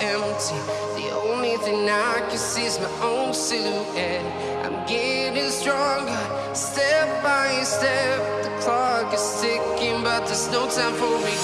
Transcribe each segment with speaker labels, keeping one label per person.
Speaker 1: empty. The only thing I can see is my own silhouette. I'm getting stronger, step by step. The clock is ticking, but there's no time for me.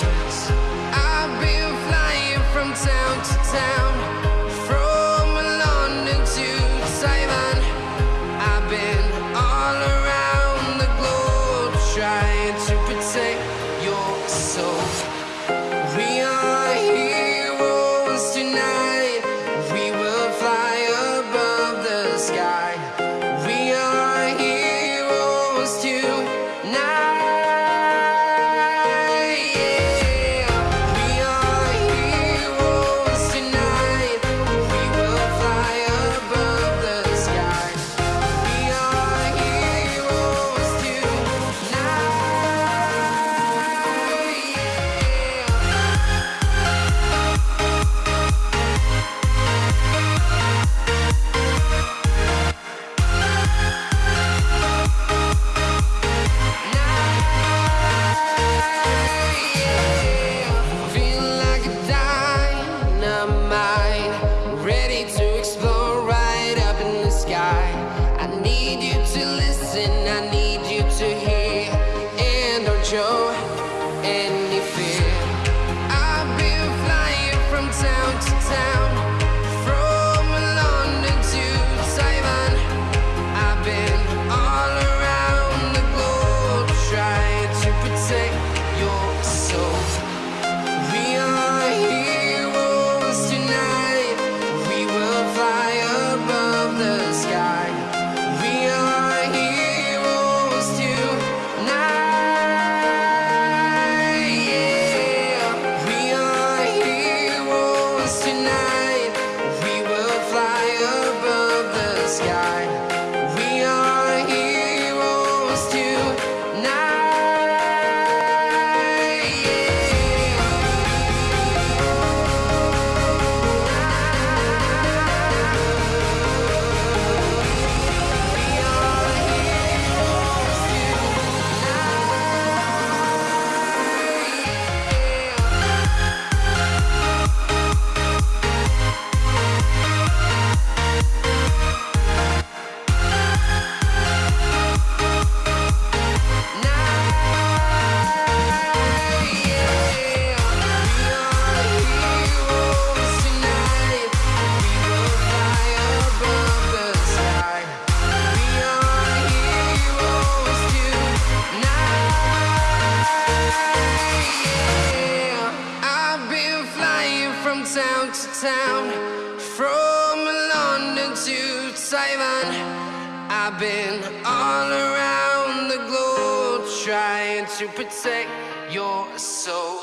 Speaker 1: from town to town, from London to Taiwan. I've been all around the globe trying to protect your soul.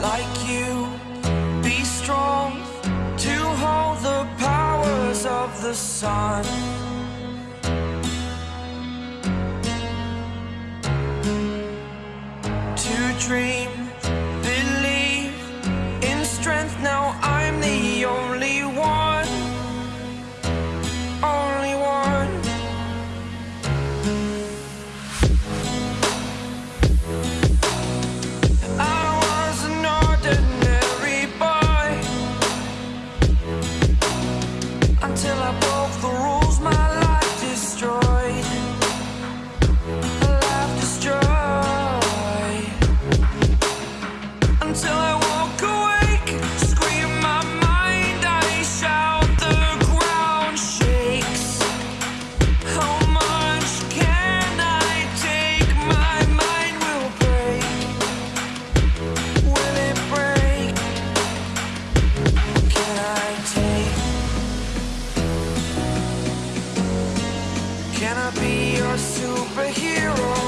Speaker 1: Like you the
Speaker 2: sun. Can I be your superhero?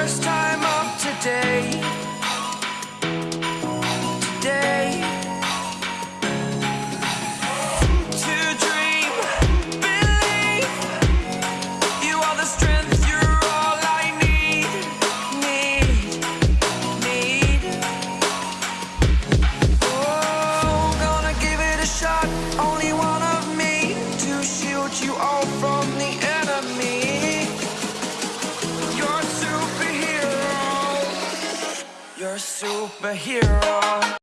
Speaker 2: first time up today. Superhero.